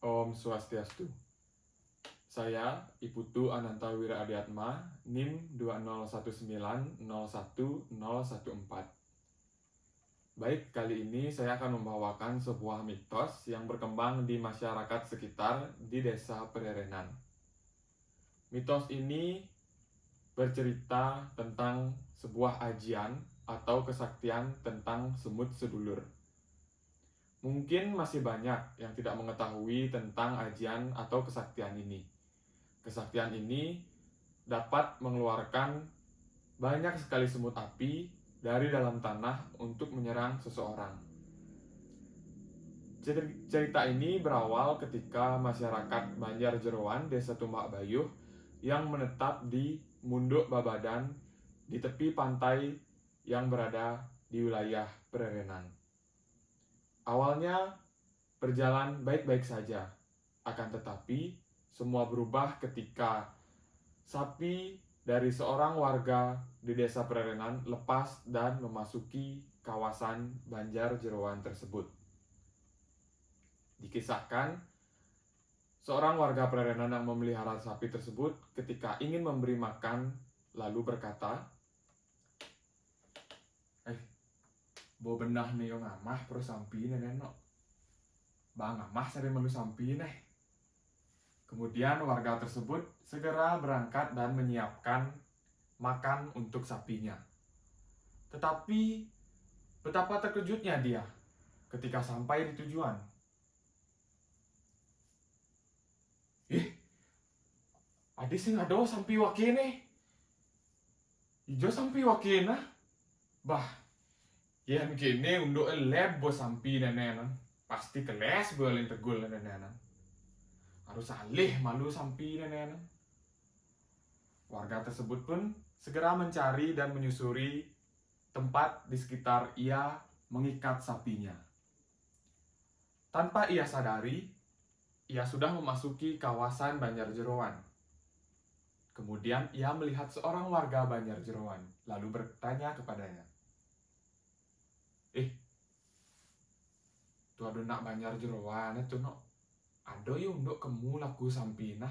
Om Swastiastu. Saya Iputu Ananta Wira Adiatma, NIM 201901014. Baik, kali ini saya akan membawakan sebuah mitos yang berkembang di masyarakat sekitar di desa Pererenan. Mitos ini bercerita tentang sebuah ajian atau kesaktian tentang semut sedulur. Mungkin masih banyak yang tidak mengetahui tentang ajian atau kesaktian ini. Kesaktian ini dapat mengeluarkan banyak sekali semut api dari dalam tanah untuk menyerang seseorang. Cerita ini berawal ketika masyarakat Banjar Jeroan, Desa Tumbak Bayuh, yang menetap di Munduk Babadan di tepi pantai yang berada di wilayah Pererenan. Awalnya berjalan baik-baik saja, akan tetapi semua berubah ketika sapi dari seorang warga di desa Pererenan lepas dan memasuki kawasan Banjar Jeroan tersebut. Dikisahkan, seorang warga Pererenan yang memelihara sapi tersebut ketika ingin memberi makan lalu berkata, Eh, bo benah nih yang ngamah pro sampi nenek Bang ngamah sering melu sampi nih. Kemudian warga tersebut segera berangkat dan menyiapkan makan untuk sapinya. Tetapi betapa terkejutnya dia ketika sampai di tujuan. Eh, ada sih ngado sampai wakene. Ijo sampai wakena. Bah, yang kene untuk eleb bos sampai nenek Pasti keles boleh tegul nenek harus alih malu sampai nenek. Warga tersebut pun segera mencari dan menyusuri tempat di sekitar ia mengikat sapinya. Tanpa ia sadari, ia sudah memasuki kawasan Banjar Jeroan. Kemudian ia melihat seorang warga Banjar Jeroan, lalu bertanya kepadanya. Eh, tuh ada nak Banjar Jeroan itu no ada yo untuk kemu lagu sampina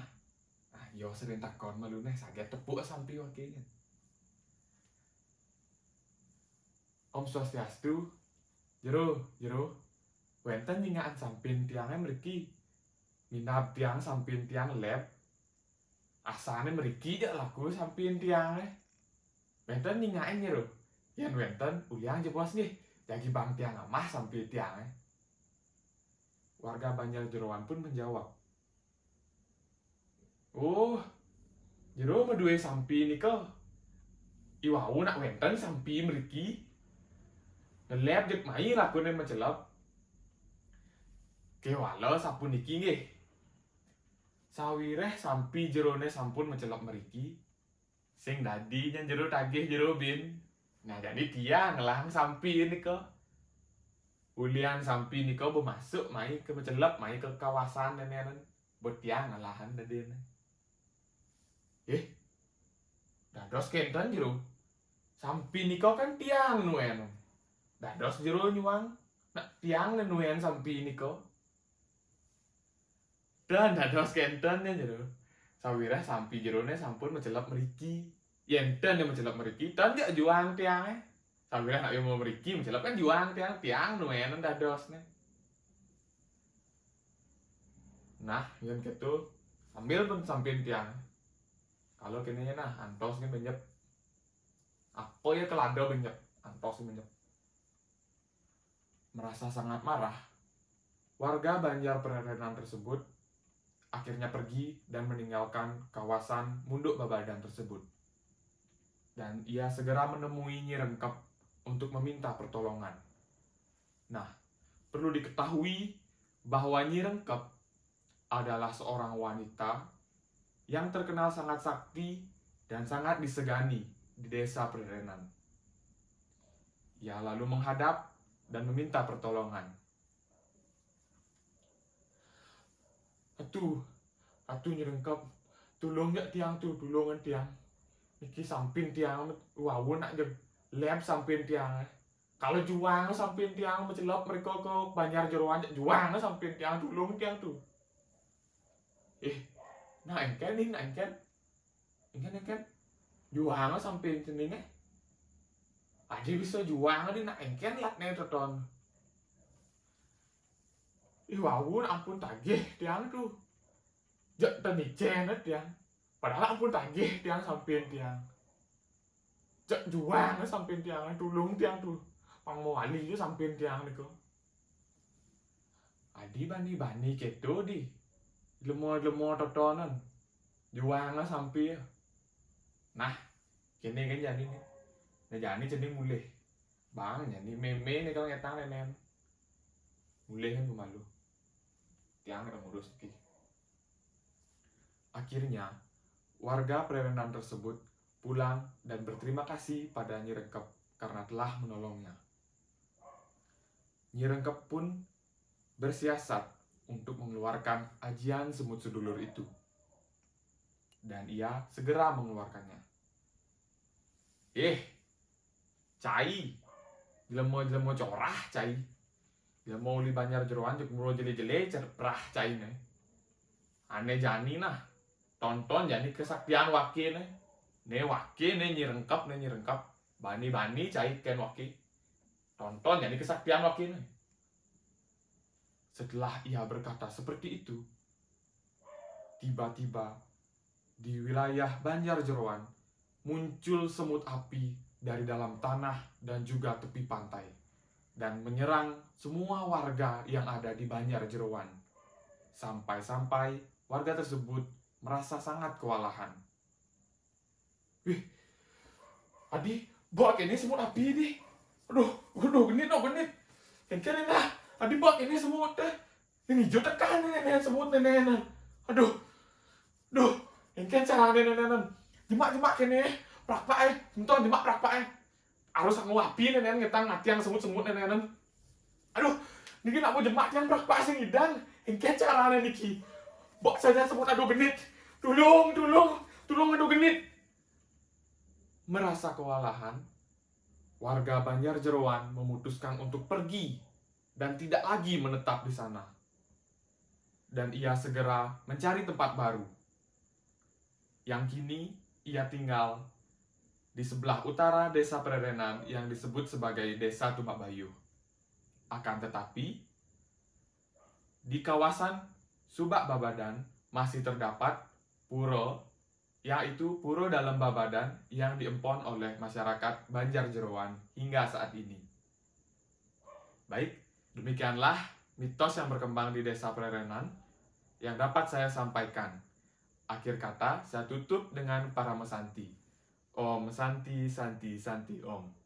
ah yo sering takon malu nih sakit tepuk sampi wakilnya Om Swastiastu. Jero jero. Wenten nyingaan sampin tiangnya meriki minap tiang sampin tiang lab asane meriki ya laku sampin tiangnya wenten nyingain jero. Yang wenten uliang jebos nih bang tiang amah sampin tiangnya Warga Banjar Jeroan pun menjawab. Oh, jero medue sampi nikel. Iwau nak wenten sampi meriki. Nelep jek mai lakune mencelap. Kewala sampun niki nggih. Sawireh sampi jerone sampun mencelap meriki. Sing dadi nyen jero tagih jero bin. Nah jadi dia ngelang sampi nikel. Ulian sampi ni kau bermasuk mai ke mencelap mai ke kawasan dan buat tiang lahan dan dia eh dados kenten jero. Sampi ni kau kan tiang nuen dados jero nyuang. Nak tiang nuen sampi ni kau dan dados kenten ya jero. Sawira sampi jero ne sampun mencelap meriki yenten yang mencelap meriki dan dia juang tiang eh sambil nak mau meriki mencelap kan juang tiang tiang lumayan dados nih nah yang gitu ambil pun samping tiang. Kalau kini nah antos nih banyak apa ya kelado banyak antos banyak merasa sangat marah. Warga Banjar Pererenan tersebut akhirnya pergi dan meninggalkan kawasan Munduk Babadan tersebut dan ia segera menemui Nyi Rengkep untuk meminta pertolongan. Nah, perlu diketahui bahwa Nyi Rengkep adalah seorang wanita yang terkenal sangat sakti dan sangat disegani di desa Pererenan. Ia lalu menghadap dan meminta pertolongan. Atuh, atuh Nyi Rengkep, tolong ya tiang tuh, tolongan tiang. Iki samping tiang, wawon nak lem samping tiang. Kalau juang samping tiang mencelop mereka ke banjar jeruan juang samping tiang dulu tiang tuh eh nah engken nih nah engken? Engken engken? Juang sini nih aja bisa juang nih nah engken lat nih toton Ih, wawun ampun tagih tiang tuh. Jak tani cenet tiang. Padahal ampun tagih tiang sampein tiang. Jak juang sampein tiang tulung tiang tuh. Pang wali itu sampein tiang niku. Adi bani bani keto di. Lemo-lemo totonan. Juang sampai Nah, kene kan jadi nih. Nah jadi jadi mulai. Bang, jadi meme nih kalau ngetang nenen. Mulai kan pemalu tiang ngurus ki. Akhirnya, warga Prerenan tersebut pulang dan berterima kasih pada Nyi Rengkep karena telah menolongnya. Nyi Rengkep pun bersiasat untuk mengeluarkan ajian semut sedulur itu. Dan ia segera mengeluarkannya. Eh, cai, jelemo-jelemo corah cai mau li banyak jeroan juk muro jele jele cerprah cai ne ane jani nah tonton jani kesaktian waki ne ne waki ne nyirengkap ne nyirengkap bani bani cai ken waki tonton jani kesaktian waki ne setelah ia berkata seperti itu tiba-tiba di wilayah Banjar Jeroan muncul semut api dari dalam tanah dan juga tepi pantai dan menyerang semua warga yang ada di Banjar Jeroan. Sampai-sampai warga tersebut merasa sangat kewalahan. Wih, Adi, bak ini semut api ini. Aduh, aduh, genit, oh genit. Kengkir ini lah. Adi, bak ini semut deh. Ini hijau tekan ini, ini semut ini, ini. Aduh, aduh, kengkir cara ini, ini, ini. Jemak-jemak ini, prak pak eh. Entah jemak prak pak eh harus aku wapi nenen ngetang mati yang semut-semut nenen aduh niki nak mau jemak yang berak pak sing idang engke carane niki bok saja semut aduh genit. Tulung tulung tulung aduh genit. Merasa kewalahan warga Banjar Jeroan memutuskan untuk pergi dan tidak lagi menetap di sana. Dan ia segera mencari tempat baru. Yang kini ia tinggal di sebelah utara desa Prerenan yang disebut sebagai desa Tumak Bayu. Akan tetapi, di kawasan Subak Babadan masih terdapat puro, yaitu puro dalam Babadan yang diempon oleh masyarakat Banjar Jeroan hingga saat ini. Baik, demikianlah mitos yang berkembang di desa Prerenan yang dapat saya sampaikan. Akhir kata, saya tutup dengan para mesanti. Om Santi Santi Santi Om